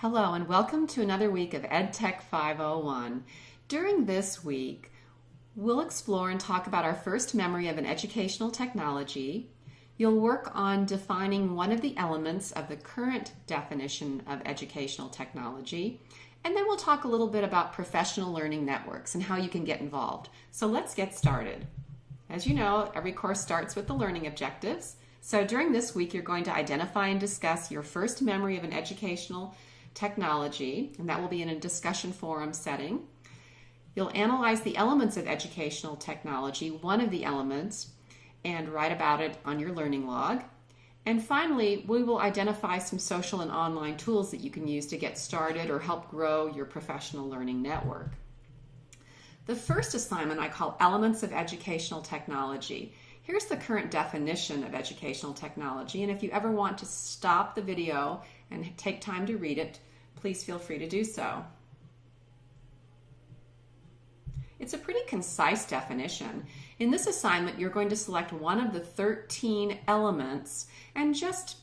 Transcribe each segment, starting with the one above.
Hello and welcome to another week of EdTech 501. During this week, we'll explore and talk about our first memory of an educational technology. You'll work on defining one of the elements of the current definition of educational technology. And then we'll talk a little bit about professional learning networks and how you can get involved. So let's get started. As you know, every course starts with the learning objectives. So during this week, you're going to identify and discuss your first memory of an educational technology, and that will be in a discussion forum setting. You'll analyze the elements of educational technology, one of the elements, and write about it on your learning log. And finally, we will identify some social and online tools that you can use to get started or help grow your professional learning network. The first assignment I call Elements of Educational Technology. Here's the current definition of educational technology, and if you ever want to stop the video and take time to read it, please feel free to do so. It's a pretty concise definition. In this assignment, you're going to select one of the 13 elements and just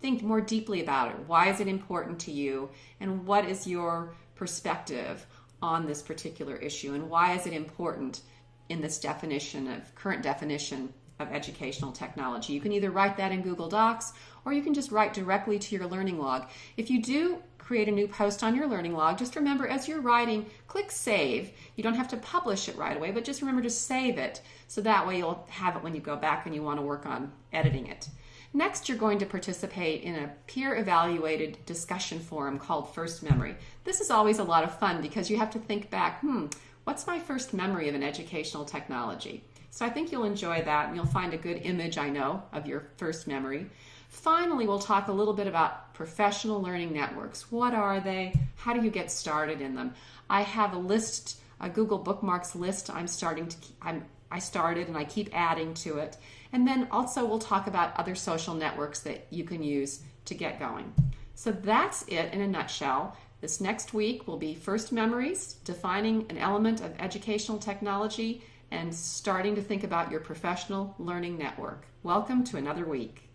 think more deeply about it. Why is it important to you? And what is your perspective on this particular issue? And why is it important in this definition of current definition of educational technology? You can either write that in Google Docs or you can just write directly to your learning log. If you do create a new post on your learning log, just remember as you're writing, click save. You don't have to publish it right away, but just remember to save it so that way you'll have it when you go back and you want to work on editing it. Next, you're going to participate in a peer evaluated discussion forum called First Memory. This is always a lot of fun because you have to think back, hmm, what's my first memory of an educational technology? So I think you'll enjoy that and you'll find a good image, I know, of your first memory. Finally, we'll talk a little bit about professional learning networks. What are they? How do you get started in them? I have a list, a Google Bookmarks list I'm starting to, I'm, I started and I keep adding to it. And then also we'll talk about other social networks that you can use to get going. So that's it in a nutshell. This next week will be first memories, defining an element of educational technology, and starting to think about your professional learning network. Welcome to another week.